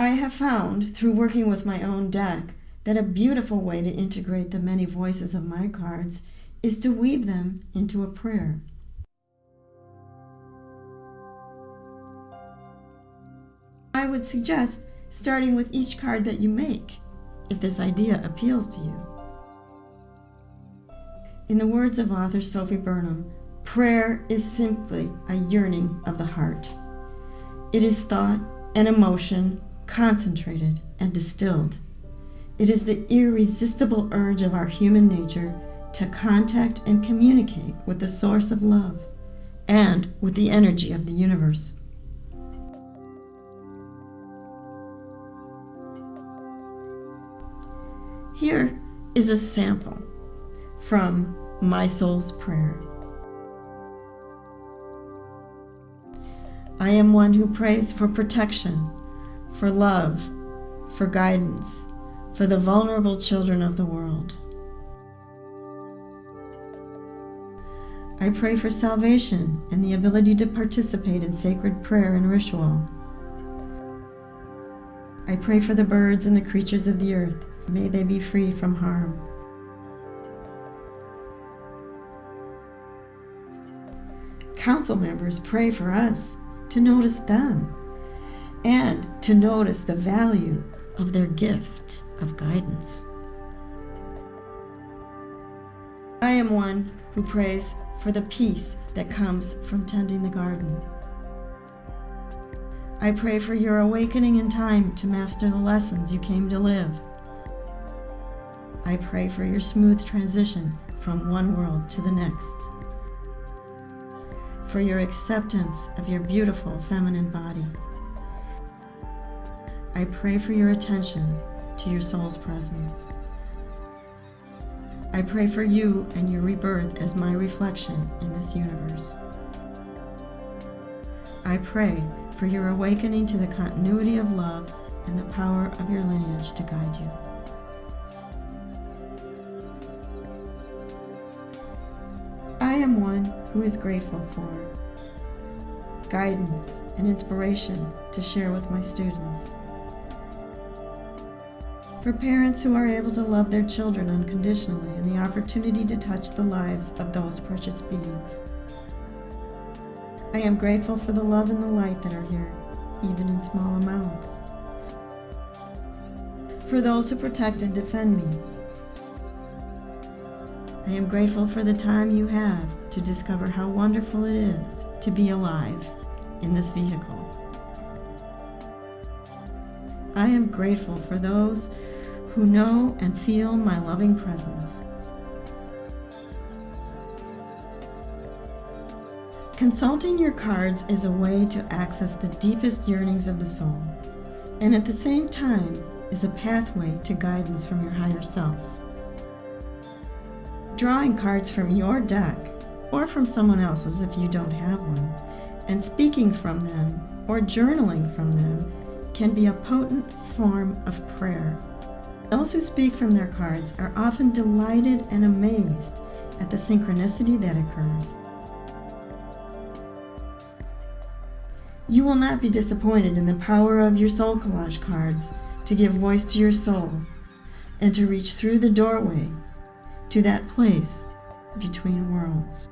I have found, through working with my own deck, that a beautiful way to integrate the many voices of my cards is to weave them into a prayer. I would suggest starting with each card that you make, if this idea appeals to you. In the words of author Sophy Burnham, prayer is simply a yearning of the heart. It is thought and emotion concentrated and distilled. It is the irresistible urge of our human nature to contact and communicate with the source of love and with the energy of the universe. Here is a sample from My Soul's Prayer. I am one who prays for protection, for love, for guidance, for the vulnerable children of the world. I pray for salvation and the ability to participate in sacred prayer and ritual. I pray for the birds and the creatures of the earth. May they be free from harm. Council members pray for us to notice them and to notice the value of their gift of guidance. I am one who prays for the peace that comes from tending the garden. I pray for your awakening in time to master the lessons you came to live. I pray for your smooth transition from one world to the next. For your acceptance of your beautiful feminine body. I pray for your attention to your soul's presence. I pray for you and your rebirth as my reflection in this universe. I pray for your awakening to the continuity of love and the power of your lineage to guide you. I am one who is grateful for guidance and inspiration to share with my students. For parents who are able to love their children unconditionally and the opportunity to touch the lives of those precious beings. I am grateful for the love and the light that are here, even in small amounts. For those who protect and defend me. I am grateful for the time you have to discover how wonderful it is to be alive in this vehicle. I am grateful for those who know and feel my loving presence. Consulting your cards is a way to access the deepest yearnings of the soul, and at the same time is a pathway to guidance from your higher self. Drawing cards from your deck, or from someone else's if you don't have one, and speaking from them or journaling from them can be a potent form of prayer those who speak from their cards are often delighted and amazed at the synchronicity that occurs. You will not be disappointed in the power of your SoulCollage cards to give voice to your soul and to reach through the doorway to that place between worlds.